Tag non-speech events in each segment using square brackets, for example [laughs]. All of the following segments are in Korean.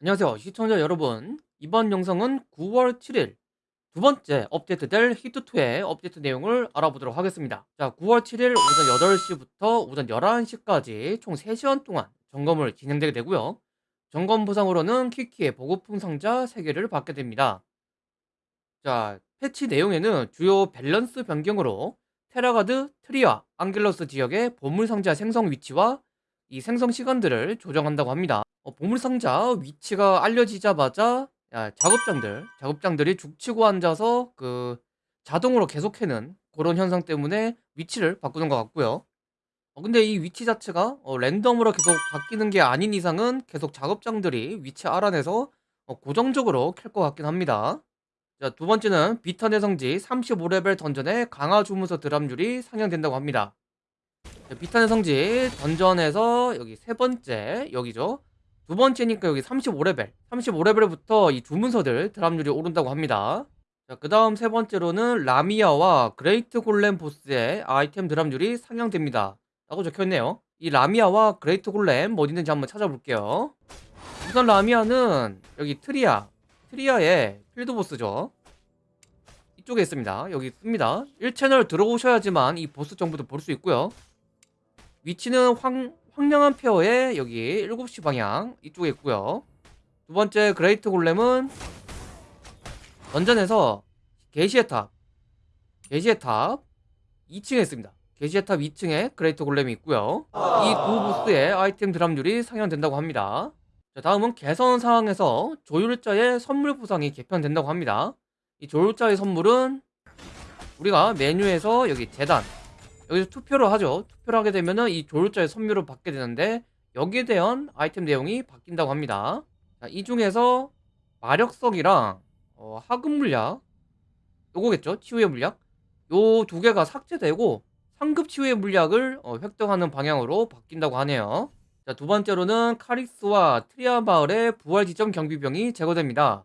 안녕하세요 시청자 여러분. 이번 영상은 9월 7일 두 번째 업데이트 될 히트2의 업데이트 내용을 알아보도록 하겠습니다. 자 9월 7일 오전 8시부터 오전 11시까지 총 3시간 동안 점검을 진행되게 되고요. 점검 보상으로는 키키의 보급품 상자 3개를 받게 됩니다. 자 패치 내용에는 주요 밸런스 변경으로 테라가드, 트리아, 앙겔러스 지역의 보물 상자 생성 위치와 이 생성 시간들을 조정한다고 합니다 어, 보물상자 위치가 알려지자마자 야, 작업장들, 작업장들이 죽치고 앉아서 그 자동으로 계속해는 그런 현상 때문에 위치를 바꾸는 것 같고요. 어, 근데 이 위치 자체가 어, 랜덤으로 계속 바뀌는 게 아닌 이상은 계속 작업장들이 위치 알아내서 어, 고정적으로 캘 것 같긴 합니다. 자, 두 번째는 비턴의 성지 35레벨 던전의 강화 주문서 드랍률이 상향된다고 합니다. 자, 비탄의 성지 dungeon에서 여기 세 번째 여기죠. 두 번째니까 여기 35레벨. 35레벨부터 이 주문서들 drop률이 오른다고 합니다. 자, 그 다음 세 번째로는 라미아와 그레이트 골렘 보스의 아이템 drop률이 상향됩니다. 라고 적혀있네요. 이 라미아와 그레이트 골렘 어디 있는지 한번 찾아볼게요. 우선 라미아는 여기 트리아 트리아의 field boss죠. 이쪽에 있습니다. 여기 있습니다. 1채널 들어오셔야지만 이 보스 정보도 볼 수 있고요 위치는 황, 황량한 폐허의 여기 7시 방향 이쪽에 있고요. 두 번째 그레이트 골렘은 dungeon에서 계시의 탑 계시의 탑 2층에 있습니다. 계시의 탑 2층에 그레이트 골렘이 있고요. 이 두 보스의 아이템 drop률이 상향된다고 합니다. 자, 다음은 개선 상황에서 조율자의 선물 보상이 개편된다고 합니다. 이 조율자의 선물은 우리가 메뉴에서 여기 제단 여기서 투표를 하죠. 투표를 하게 되면은 이 조율자의 선물을 받게 되는데 여기에 대한 아이템 내용이 바뀐다고 합니다. 자, 이 중에서 마력석이랑 어, 하급 물약 요거겠죠? 치유의 물약 요 두 개가 삭제되고 상급 치유의 물약을 어, 획득하는 방향으로 바뀐다고 하네요. 자, 두 번째로는 카릭스와 트리아 마을의 부활 지점 경비병이 제거됩니다.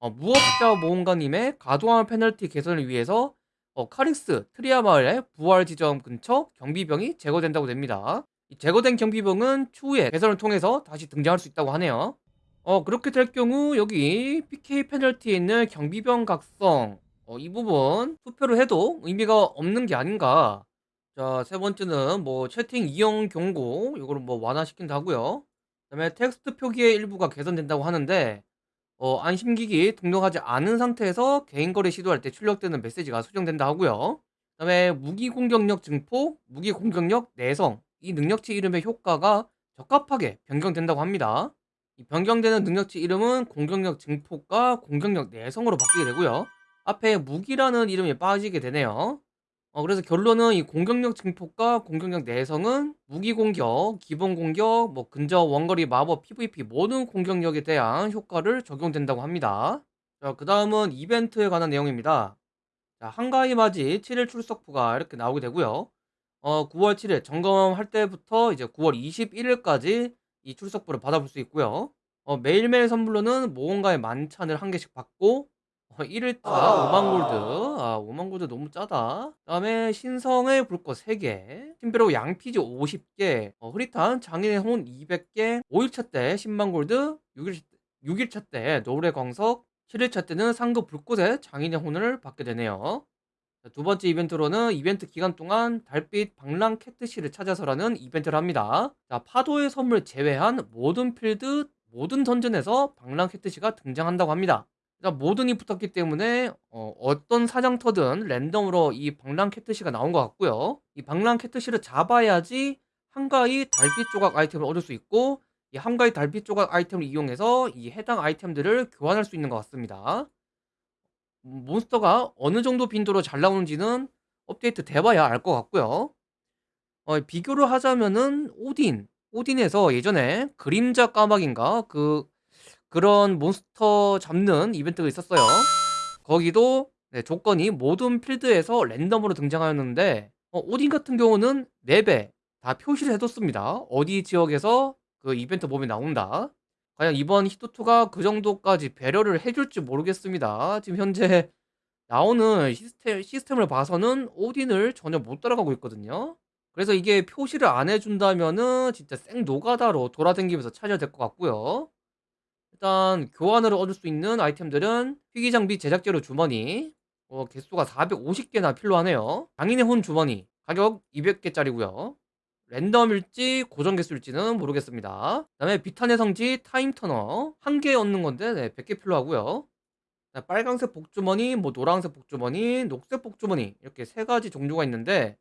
어, 무법자 모험가님의 과도한 페널티 개선을 위해서 어, 카릭스 트리아 마을의 부활 지점 근처 경비병이 제거된다고 됩니다. 제거된 경비병은 추후에 개선을 통해서 다시 등장할 수 있다고 하네요. 어, 그렇게 될 경우 여기 PK 페널티에 있는 경비병 각성 어, 이 부분 투표를 해도 의미가 없는 게 아닌가. 자, 세 번째는 뭐 채팅 이용 경고 이거를 뭐 완화시킨다고요. 그다음에 텍스트 표기의 일부가 개선된다고 하는데 어, 안심기기 등록하지 않은 상태에서 개인 거래 시도할 때 출력되는 메시지가 수정된다 하고요. 그 다음에 무기 공격력 증폭, 무기 공격력 내성 이 능력치 이름의 효과가 적합하게 변경된다고 합니다. 이 변경되는 능력치 이름은 공격력 증폭과 공격력 내성으로 바뀌게 되고요. 앞에 무기라는 이름이 빠지게 되네요. 어, 그래서 결론은 이 공격력 증폭과 공격력 내성은 무기 공격, 기본 공격, 뭐 근접 원거리 마법, PVP 모든 공격력에 대한 효과를 적용된다고 합니다. 자, 그 다음은 이벤트에 관한 내용입니다. 자, 한가위 맞이 7일 출석부가 이렇게 나오게 되고요. 어, 9월 7일 점검할 때부터 이제 9월 21일까지 이 출석부를 받아볼 수 있고요. 어, 매일매일 선물로는 모험가의 만찬을 한 개씩 받고 어 1일차 5만 골드. 아 5만 골드 너무 짜다. 그 다음에 신성의 불꽃 3개, 팀벼락 양피지 50개, 어 흐릿한 장인의 혼 200개, 5일차 때 10만 골드, 6일 6일차 때 노을의 광석, 7일차 때는 상급 불꽃의 장인의 혼을 받게 되네요. 두 번째 이벤트로는 이벤트 기간 동안 달빛 방랑 캣트시를 찾아서라는 이벤트를 합니다. 자, 파도의 선물 제외한 모든 필드, 모든 던전에서 방랑 캣트시가 등장한다고 합니다. 그러니까 모든이 붙었기 때문에 어, 떤 사냥터든 랜덤으로 이 방랑 캐트시가 나온 것 같고요. 이 방랑 캐트시를 잡아야지 한가위 달빛 조각 아이템을 얻을 수 있고 이 한가위 달빛 조각 아이템을 이용해서 이 해당 아이템들을 교환할 수 있는 것 같습니다. 음, 몬스터가 어느 정도 빈도로 잘 나오는지는 업데이트 돼봐야 알 것 같고요. 어, 비교를 하자면은 오딘, 오딘에서 예전에 그림자 까마귀인가 그 그런 몬스터 잡는 이벤트가 있었어요. 거기도 네, 조건이 모든 필드에서 랜덤으로 등장하였는데 어, 오딘 같은 경우는 맵에 다 표시를 해뒀습니다. 어디 지역에서 그 이벤트 몸이 나온다. 과연 이번 히토2가 그 정도까지 배려를 해줄지 모르겠습니다. 지금 현재 나오는 시스템, 시스템을 봐서는 오딘을 전혀 못 따라가고 있거든요. 그래서 이게 표시를 안 해준다면은 진짜 생 노가다로 돌아다니면서 찾아야 될 것 같고요. 일단 교환으로 얻을 수 있는 아이템들은 희귀장비 제작재료 주머니 어, 개수가 450개나 필요하네요. 장인의 혼 주머니 가격 200개짜리고요. 랜덤일지 고정 개수일지는 모르겠습니다. 그 다음에 비탄의 성지 타임터너 한 개 얻는 건데 네, 100개 필요하고요. 자, 빨강색 복주머니, 뭐 노란색 복주머니, 녹색 복주머니 이렇게 세 가지 종류가 있는데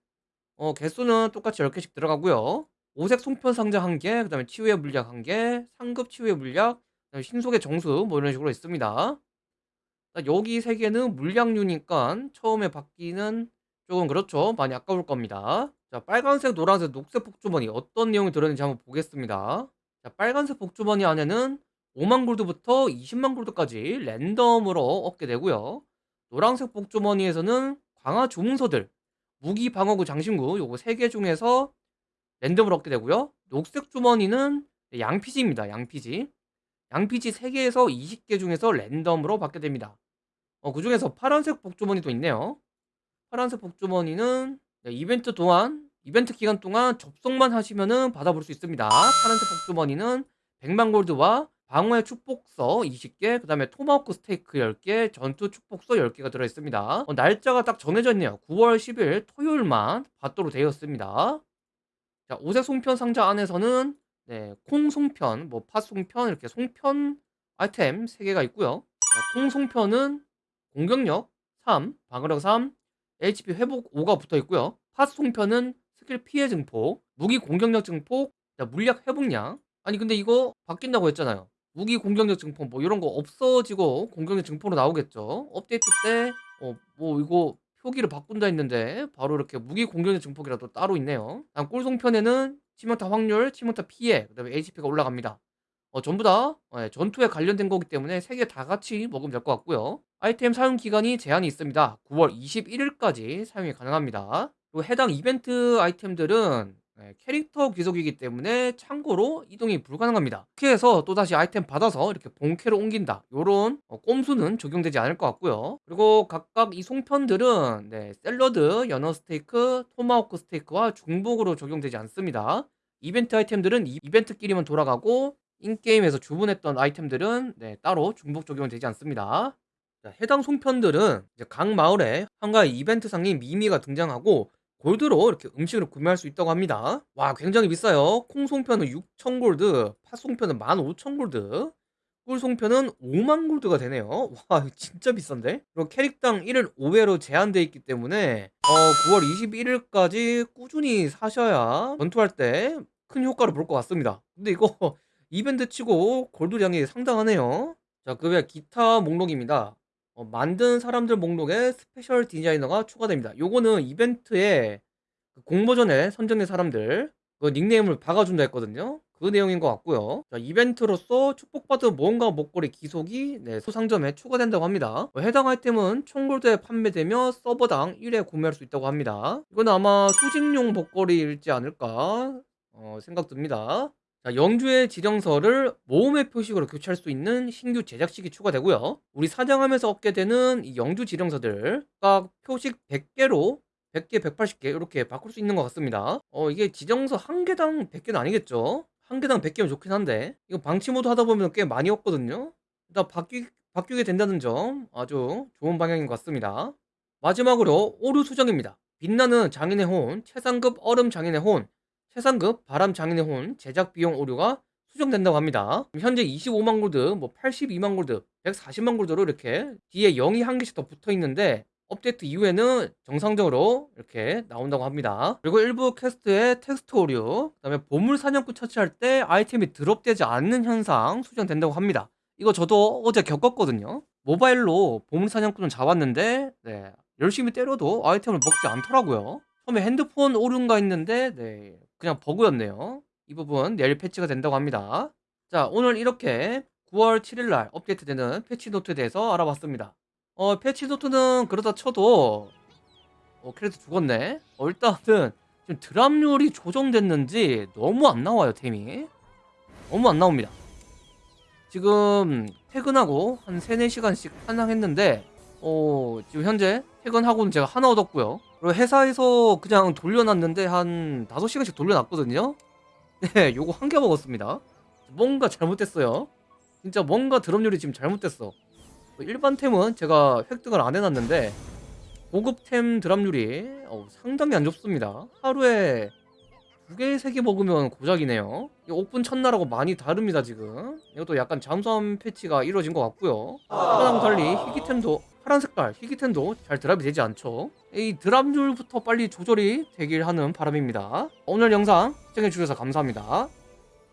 어, 개수는 똑같이 10개씩 들어가고요. 오색 송편 상자 1개, 그 다음에 치유의 물약 1개, 상급 치유의 물약, 신속의 정수 뭐 이런 식으로 있습니다 자, 여기 세 개는 물량류니까 처음에 받기는 조금 그렇죠 많이 아까울 겁니다 자 빨간색, 노란색, 녹색 복주머니 어떤 내용이 들어있는지 한번 보겠습니다 자 빨간색 복주머니 안에는 5만 골드부터 20만 골드까지 랜덤으로 얻게 되고요. 노란색 복주머니에서는 강화 주문서들, 무기 방어구 장신구 요거 3개 중에서 랜덤으로 얻게 되고요. 녹색 주머니는 양피지입니다. 양피지. 양피지 3개에서 20개 중에서 랜덤으로 받게 됩니다. 어, 그 중에서 파란색 복주머니도 있네요. 파란색 복주머니는 네, 이벤트 동안 이벤트 기간 동안 접속만 하시면은 받아볼 수 있습니다. 파란색 복주머니는 100만 골드와 방어의 축복서 20개, 그 다음에 토마호크 스테이크 10개, 전투 축복서 10개가 들어있습니다. 어, 날짜가 딱 정해져 있네요. 9월 10일 토요일만 받도록 되어 있습니다. 자, 오색 송편 상자 안에서는 네, 콩 송편, 뭐 팥 송편 이렇게 송편 아이템 3개가 있고요. 자, 콩 송편은 공격력 3, 방어력 3, HP 회복 5가 붙어 있고요. 팥 송편은 스킬 피해 증폭, 무기 공격력 증폭, 자, 물약 회복량. 아니 근데 이거 바뀐다고 했잖아요. 무기 공격력 증폭 뭐 이런 거 없어지고 공격력 증폭으로 나오겠죠. 업데이트 때 어 뭐 이거 표기를 바꾼다 했는데 바로 이렇게 무기 공격력 증폭이라도 따로 있네요. 다음 꿀송편에는 치명타 확률, 치명타 피해, 그 다음에 HP가 올라갑니다. 어 전부 다 예, 전투에 관련된 거기 때문에 세 개 다 같이 먹으면 될 것 같고요. 아이템 사용 기간이 제한이 있습니다. 9월 21일까지 사용이 가능합니다. 그리고 해당 이벤트 아이템들은 네, 캐릭터 귀속이기 때문에 참고로 이동이 불가능합니다. 이렇게 해서 또다시 아이템 받아서 이렇게 본캐로 옮긴다. 요런 어, 꼼수는 적용되지 않을 것 같고요. 그리고 각각 이 송편들은 네, 샐러드, 연어 스테이크, 토마호크 스테이크와 중복으로 적용되지 않습니다. 이벤트 아이템들은 이 이벤트끼리만 돌아가고 인게임에서 주문했던 아이템들은 네, 따로 중복 적용되지 않습니다. 자, 해당 송편들은 각 마을에 한가위 이벤트 상인 미미가 등장하고 골드로 이렇게 음식을 구매할 수 있다고 합니다. 와 굉장히 비싸요. 콩송편은 6천 골드, 팥송편은 15,000 골드, 꿀송편은 5만 골드가 되네요. 와 진짜 비싼데? 그리고 캐릭당 1일 5회로 제한되어 있기 때문에 어 9월 21일까지 꾸준히 사셔야 전투할 때 큰 효과를 볼 것 같습니다. 근데 이거 [laughs] 이벤트 치고 골드량이 상당하네요. 자, 그 외 기타 목록입니다. 어, 만든 사람들 목록에 special 디자이너가 추가됩니다. 요거는 이벤트에 그 공모전에 선정된 사람들 그 닉네임을 박아준다 했거든요. 그 내용인 것 같고요. 자, 이벤트로서 축복받은 모험가 목걸이 귀속이 네, 소상점에 추가된다고 합니다. 어, 해당 아이템은 총골드에 판매되며 서버당 1회 구매할 수 있다고 합니다. 이건 아마 수집용 목걸이일지 않을까 어, 생각 듭니다. 자, 영주의 지정서를 모험의 표식으로 교체할 수 있는 신규 제작식이 추가되고요. 우리 사냥하면서 얻게 되는 이 영주 지정서들 각 표식 100개로 100개, 180개 이렇게 바꿀 수 있는 것 같습니다. 어, 이게 지정서 한 개당 100개는 아니겠죠? 한 개당 100개면 좋긴 한데 이거 방치 모드 하다 보면 꽤 많이 얻거든요. 일단 바뀌, 바뀌게 된다는 점 아주 좋은 방향인 것 같습니다. 마지막으로 오류 수정입니다. 빛나는 장인의 혼, 최상급 얼음 장인의 혼, 최상급 바람 장인의 혼 제작 비용 오류가 수정된다고 합니다. 현재 25만 골드, 뭐 82만 골드, 140만 골드로 이렇게 뒤에 0이 한 개씩 더 붙어 있는데 업데이트 이후에는 정상적으로 이렇게 나온다고 합니다. 그리고 일부 퀘스트의 텍스트 오류, 그다음에 보물 사냥꾼 처치할 때 아이템이 드롭되지 않는 현상 수정된다고 합니다. 이거 저도 어제 겪었거든요. 모바일로 보물 사냥꾼을 잡았는데 네, 열심히 때려도 아이템을 먹지 않더라고요. 처음에 핸드폰 오류인가 했는데 네, 그냥 버그였네요. 이 부분 내일 패치가 된다고 합니다. 자, 오늘 이렇게 9월 7일 날 업데이트되는 패치 노트에 대해서 알아봤습니다. 어, 패치 노트는 그렇다 쳐도 어, 캐릭터 죽었네. 어, 일단은 지금 드랍률이 조정됐는지 너무 안 나와요, 템이. 너무 안 나옵니다. 지금 퇴근하고 한 3, 4시간씩 한항했는데 어, 지금 현재 퇴근하고는 제가 하나 얻었고요. 그리고 회사에서 그냥 돌려놨는데 한 5시간씩 돌려놨거든요. [laughs] 네, 요거 한 개 먹었습니다. 뭔가 잘못됐어요. 진짜 뭔가 드럼률이 지금 잘못됐어 일반 템은 제가 획득을 안 해놨는데 고급템 드랍률이 어, 상당히 안 좋습니다 하루에 두 개, 세 개 먹으면 고작이네요 이 옥분 첫날하고 많이 다릅니다 지금 이것도 약간 잠수함 패치가 이루어진 것 같고요 하나하고 달리 희귀템도 파란 색깔 희귀템도 잘 드랍이 되지 않죠? 이 드랍률부터 빨리 조절이 되길 하는 바람입니다. 오늘 영상 시청해주셔서 감사합니다